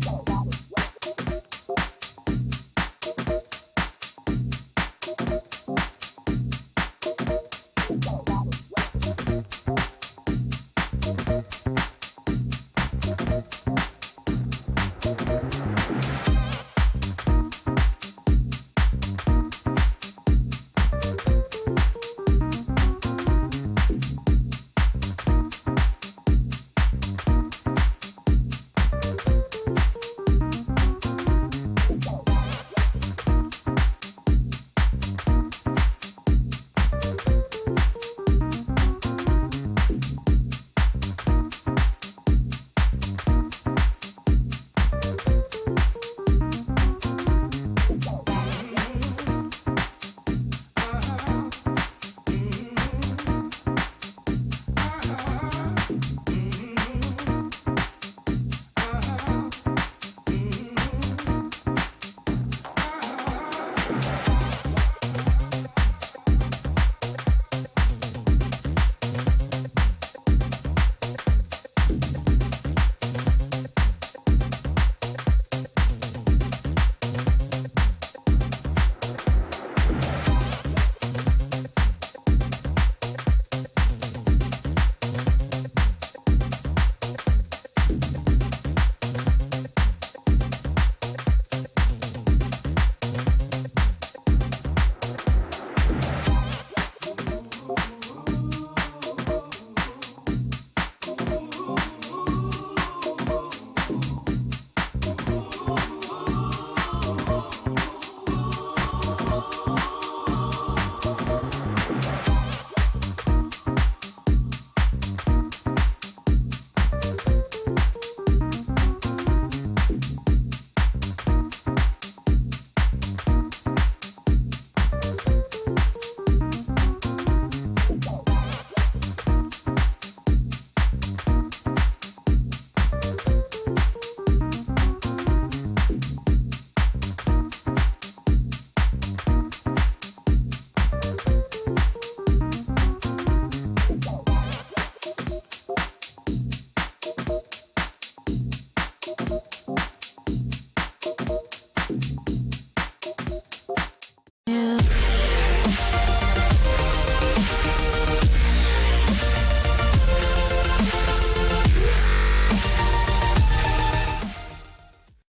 go.